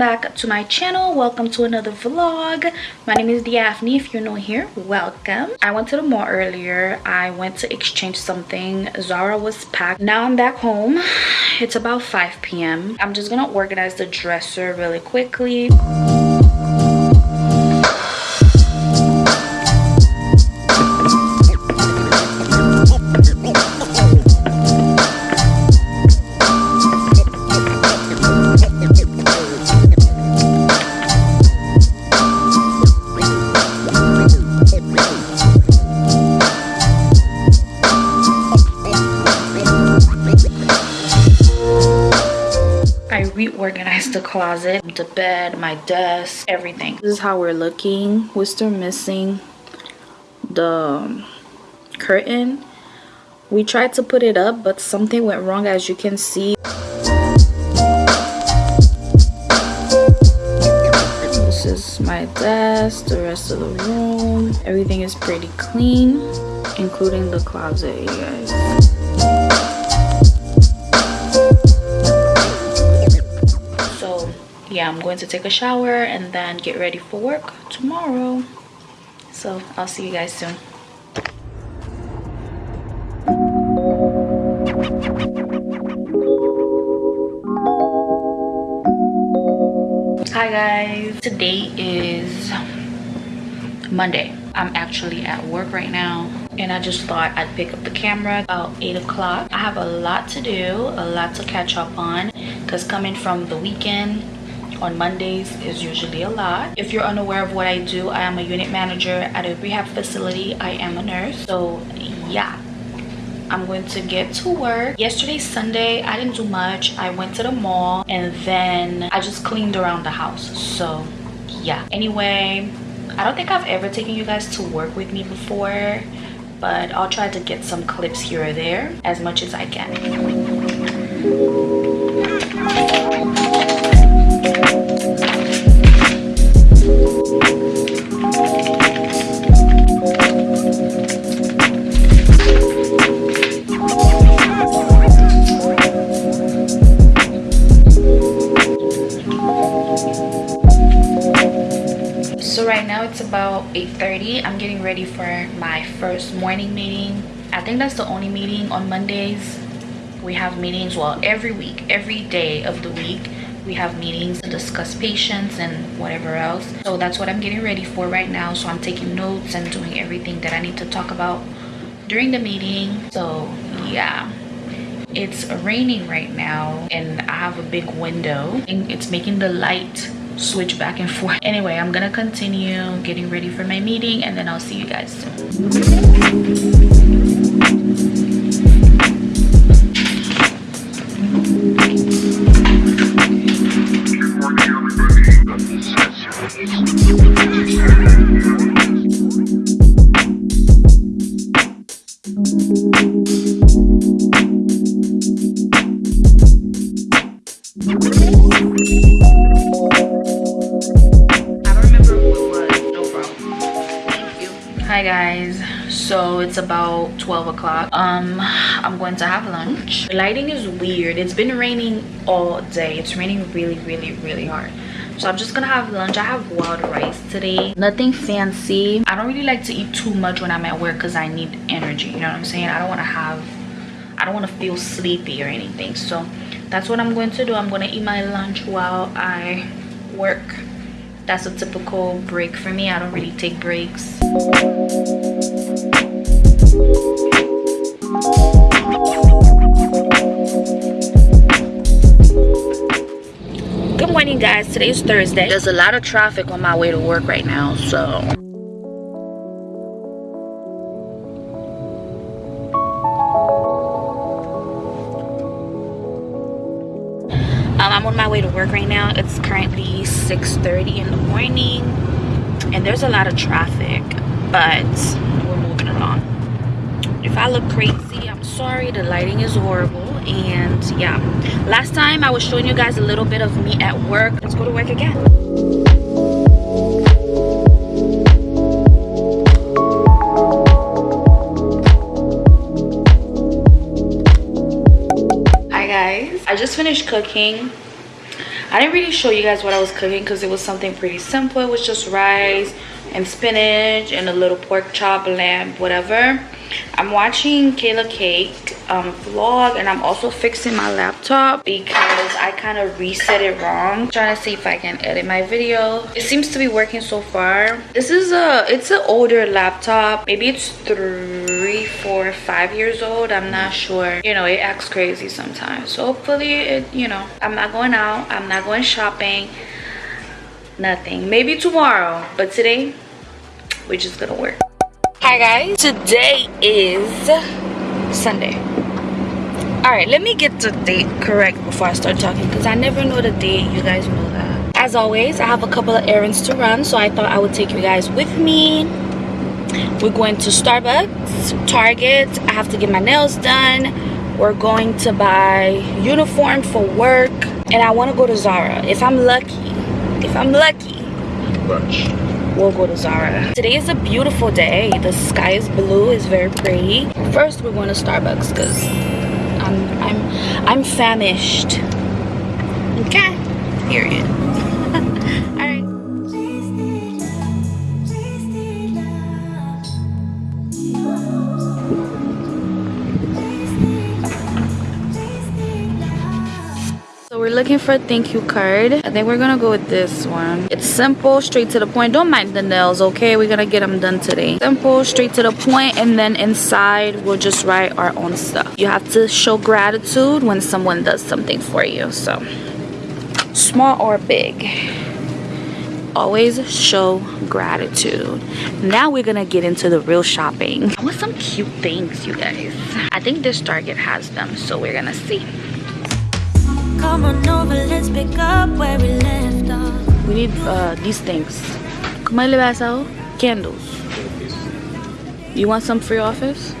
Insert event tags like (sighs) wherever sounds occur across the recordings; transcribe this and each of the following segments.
back to my channel. Welcome to another vlog. My name is Daphne if you're new here welcome. I went to the mall earlier. I went to exchange something. Zara was packed. Now I'm back home. (sighs) It's about 5 p.m I'm just gonna organize the dresser really quickly closet the bed my desk everything. This is how we're looking. We're still missing the um, curtain. We tried to put it up but something went wrong as you can see. This is my desk the rest of the room. Everything is pretty clean including the closet you guys yeah i'm going to take a shower and then get ready for work tomorrow. So i'll see you guys soon. Hi guys. Today is monday. I'm actually at work right now and i just thought i'd pick up the camera about eight o'clock i have a lot to do a lot to catch up on because coming from the weekend on Mondays is usually a lot. If you're unaware of what I do, I am a unit manager at a rehab facility. I am a nurse. So yeah, I'm going to get to work. Yesterday, Sunday, I didn't do much. I went to the mall and then I just cleaned around the house. So yeah. Anyway, I don't think I've ever taken you guys to work with me before, but I'll try to get some clips here or there as much as I can. 8:30. i'm getting ready for my first morning meeting. I think that's the only meeting on mondays. We have meetings well every week every day of the week we have meetings to discuss patients and whatever else. So that's what i'm getting ready for right now. So i'm taking notes and doing everything that i need to talk about during the meeting. So yeah it's raining right now and i have a big window and it's making the light switch back and forth. Anyway i'm gonna continue getting ready for my meeting and then i'll see you guys soon hi guys. So it's about 12 o'clock. Um i'm going to have lunch. The lighting is weird. It's been raining all day. It's raining really really really hard. So i'm just gonna have lunch. I have wild rice today. Nothing fancy. I don't really like to eat too much when i'm at work because i need energy. You know what i'm saying? I don't want to have i don't want to feel sleepy or anything. So that's what i'm going to do. I'm going to eat my lunch while i work. That's a typical break for me. I don't really take breaks good morning guys. Today's thursday. There's a lot of traffic on my way to work right now so. Um, I'm on my way to work right now. It's currently 6.30 in the morning and there's a lot of traffic, but we're moving along. If I look crazy, I'm sorry. The lighting is horrible and yeah. Last time I was showing you guys a little bit of me at work. Let's go to work again. Hi guys, I just finished cooking I didn't really show you guys what I was cooking because it was something pretty simple. It was just rice and spinach and a little pork chop, lamb, whatever. I'm watching Kayla Cake um, vlog and I'm also fixing my laptop because I kind of reset it wrong. I'm trying to see if I can edit my video. It seems to be working so far. This is a, it's an older laptop. Maybe it's three, four, five years old. I'm not mm. sure. You know, it acts crazy sometimes. So hopefully it, you know, I'm not going out. I'm not going shopping. Nothing. Maybe tomorrow. But today, we're just gonna work hi guys today is sunday all right let me get the date correct before i start talking because i never know the date you guys know that as always i have a couple of errands to run so i thought i would take you guys with me we're going to starbucks target i have to get my nails done we're going to buy uniform for work and i want to go to zara if i'm lucky if i'm lucky Lunch we'll go to Zara. Today is a beautiful day. The sky is blue, it's very pretty. First, we're going to Starbucks because I'm, I'm, I'm famished. Okay, period. (laughs) we're looking for a thank you card. I think we're gonna go with this one. It's simple straight to the point. Don't mind the nails okay? We're gonna get them done today. Simple straight to the point and then inside we'll just write our own stuff. You have to show gratitude when someone does something for you so. Small or big always show gratitude. Now we're gonna get into the real shopping. I want some cute things you guys. I think this target has them so we're gonna see let's pick up where we left off. We need uh, these things. ¿Cómo le vas a Candles. You want some for your office?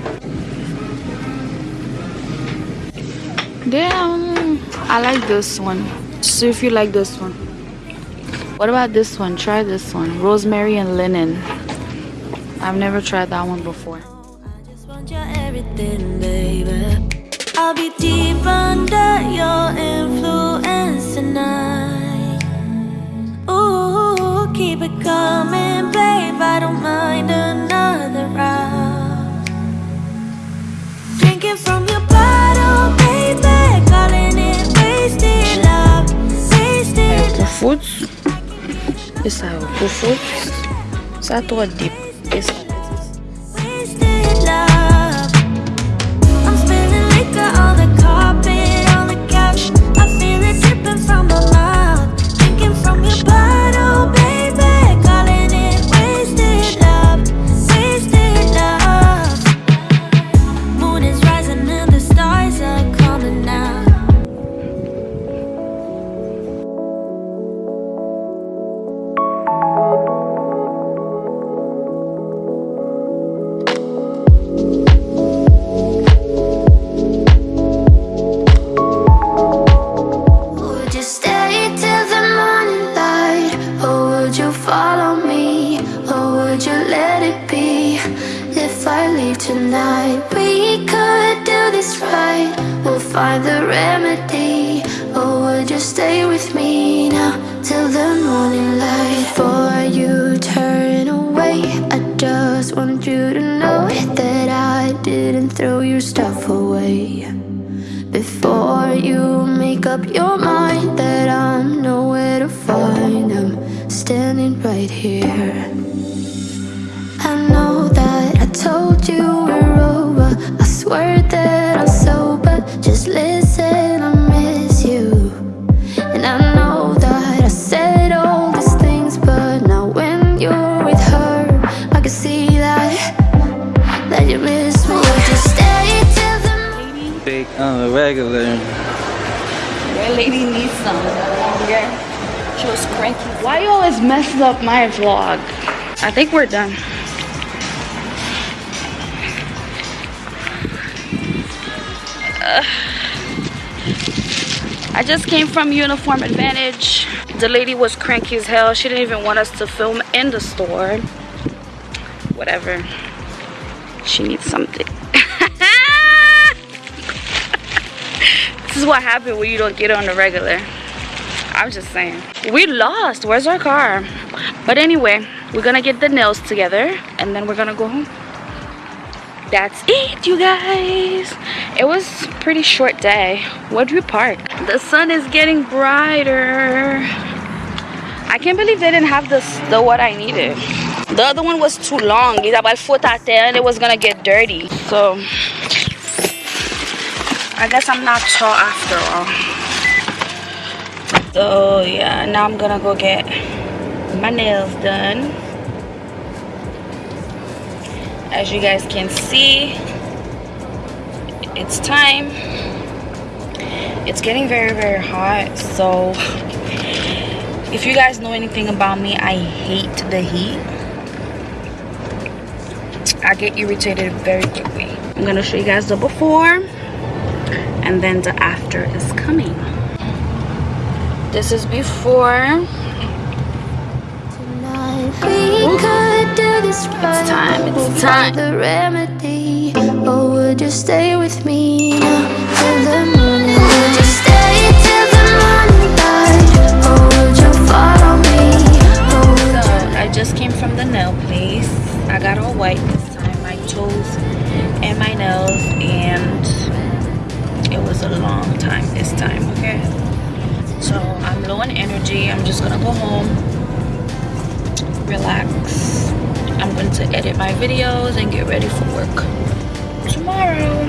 Damn, I like this one. See if you like this one. What about this one? Try this one. Rosemary and linen. I've never tried that one before. I'll be deep under your influence tonight. Ooh, keep it coming, babe. I don't mind another round. Drinking from your bottle, baby. Calling it wasted love, wasted love. Foods. Isso é o foods. Isso é tua deep. Isso find the remedy. Or would you stay with me now Till the morning light? Before you turn away I just want you to know That I didn't throw your stuff away. Before you make up your mind That I'm nowhere to find. I'm standing right here I that I'm sober. Just listen, I miss you. And I know that I said all these things But now when you're with her I can see that That you miss me. Just stay till the Big on the regular. That lady needs some. Yeah. She was cranky. Why you always messing up my vlog? I think we're done (sighs) I just came from Uniform Advantage. The lady was cranky as hell. She didn't even want us to film in the store. Whatever. She needs something. (laughs) this is what happens when you don't get on the regular. I'm just saying. We lost. Where's our car? But anyway, we're gonna get the nails together and then we're gonna go home. That's it, you guys. It was pretty short day. Where'd we park? The sun is getting brighter. I can't believe they didn't have this the what I needed. The other one was too long. It's about foot out there and it was gonna get dirty. So I guess I'm not tall after all. So yeah, now I'm gonna go get my nails done. As you guys can see, it's time. It's getting very, very hot. So if you guys know anything about me, I hate the heat. I get irritated very quickly. I'm gonna show you guys the before and then the after is coming. This is before. It's time, it's time. The remedy, or would you stay with me till the morning? Would you stay till the morning light, or would you follow me? Oh, so I just came from the nail place. I got all white this time, my toes and my nails, and it was a long time this time. Okay, so I'm low on energy. I'm just gonna go home, relax To edit my videos and get ready for work. Tomorrow